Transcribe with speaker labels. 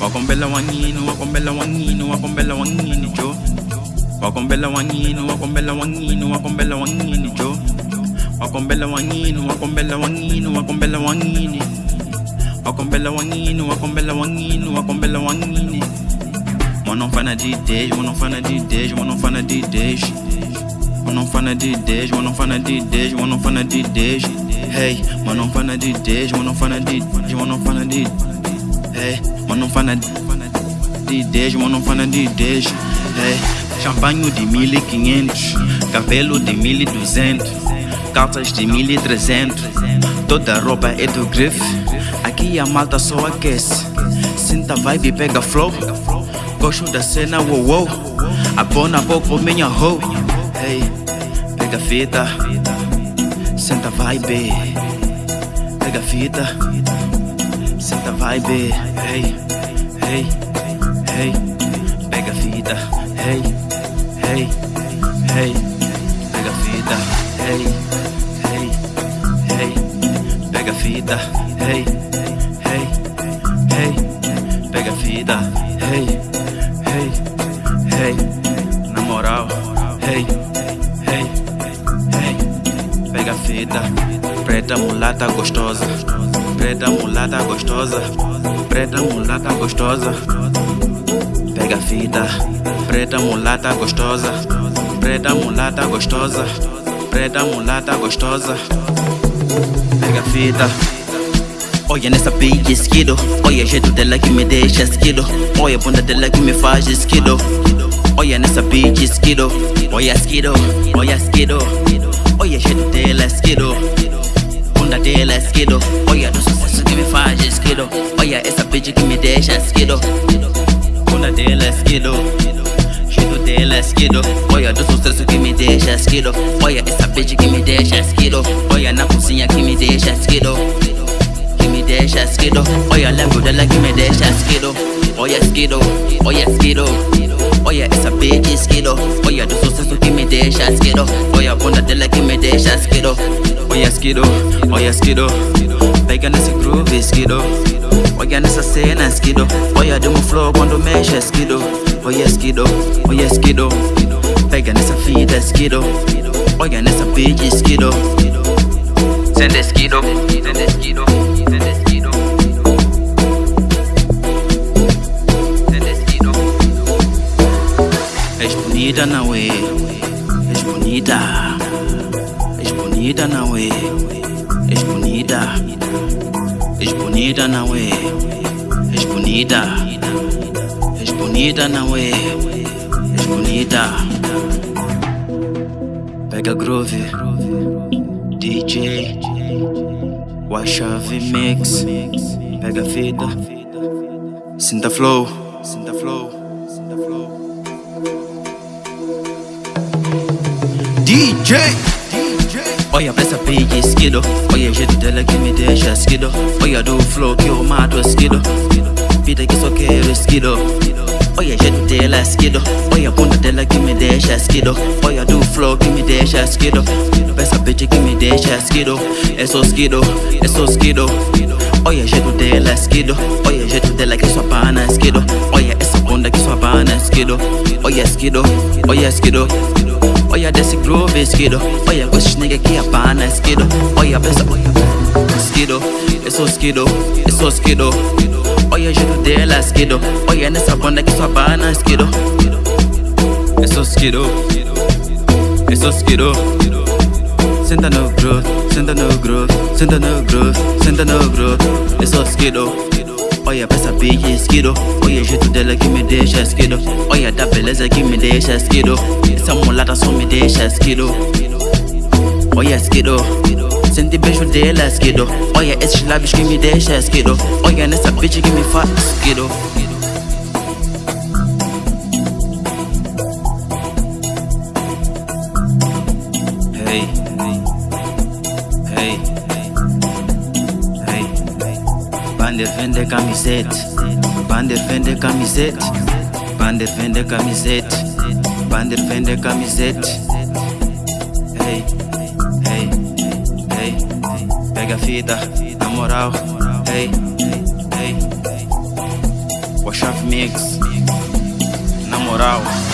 Speaker 1: wakombela wanginu wakombela wanginu wakombela wanginu jo. Wakombela wanginu wakombela wanginu wakombela wanginu jo. Wakombela wanginu wakombela wanginu wakombela wangini. Wakombela wanginu wakombela wanginu wakombela wangini. Wanofana d-days wanofana d-days wanofana d-days wanofana d-days wanofana d-days wanofana d-days hey wanofana d-days wanofana d-days wanofana d-days hey wanofana d10 wanofana d10 hey champanhe de 1500 cabelo de 1200 calças de 1300 toda roupa é do grife aqui a malta só aquece. Sinta vibe pega flow gosto da cena wow wow abona pouco minha hoe hey pega fita senta vibe pega fita senta vibe hey hey hey pega fita hey hey hey pega fita hey hey hey pega fita hey hey hey pega fita hey hey hey na moral. Hey hey hey pega fita preta mulata gostosa preta mulata gostosa. Preta mulata gostosa. Pega fita. Preta mulata gostosa. Preta mulata gostosa. Preta mulata gostosa. Pega fita. Olha nessa beat esquido. Olha o jeito dela que me deixa esquido. Olha a bunda dela que me faz esquido. Olha nessa beat esquido. Olha esquido, olha esquido. Olha jeito dela esquido. Bunda dela esquido. Olha do skiddo. Oh yeah, bitch, que me deixa and skiddo. Dela skiddo. Shido dela skiddo. Oh do sucesso que me deixa and skiddo. essa bitch, que me deixa and skiddo. Na cozinha que me deixa and que me deixa and skiddo. Oh dela, que me deixa and skiddo. Oh yeah, skiddo. Oh essa bitch, skiddo. Oh do sucesso que me deixa and skiddo. Oh bunda dela, que me deixa and. Olha esquido, olha esquido. Pega nesse groove esquido. Olha nessa cena esquido. Olha do meu flow quando mexe esquido. Olha esquido, olha esquido. Pega nessa fita esquido. Olha nessa bitch esquido. Sende esquido. Sende esquido. És bonita, não é? És bonita. Bonita, não é? És bonita. És bonita, não é? És bonita. És bonita, não é? És bonita. Pega groove. DJ Wa chave mix Pega a fita Sinta flow Sinta flow Sinta flow DJ Oh yeah, mess up PG skiddo. Oh yeah, shit, they me the shit skiddo. Do flow, que eu mato, skiddo. Peter que só quero, skiddo. Oh yeah, shit, they like skiddo. Oh bunda, dela, like me the shit skiddo. Do flow, give me the shit skiddo. Best bitch, give me the shit skiddo. Eso skiddo, eso skiddo. Oye, jeito dela é skido Oye, jeito dela que só pana é skido Oye, essa bunda que só pana é skido Oye, skido, oye, skido Olha desse groove esquido. Olha com esses nigga que apana esquido. Olha pensa, olha Esquido, é só esquido, é só esquido. Olha o jeito dela esquido. Olha nessa bunda que só apana esquido. É só esquido É só esquido. Senta no groove, senta no groove, senta no groove, senta no groove. É só esquido Olha pra essa bitch esquido Olha o jeito dela que me deixa esquido Olha da beleza que me deixa esquido Essa mulata só me deixa esquido Olha esquido Sente beijo dela esquido Olha esses lábios que me deixa esquido Olha nessa bitch que me faz esquido Bander vende camisete. Bander vende camisete. Bander vende camisete. Bander vende camisete. Hey Hey Hey Pega a fita Na moral. Hey Hey o chave mix. Na moral.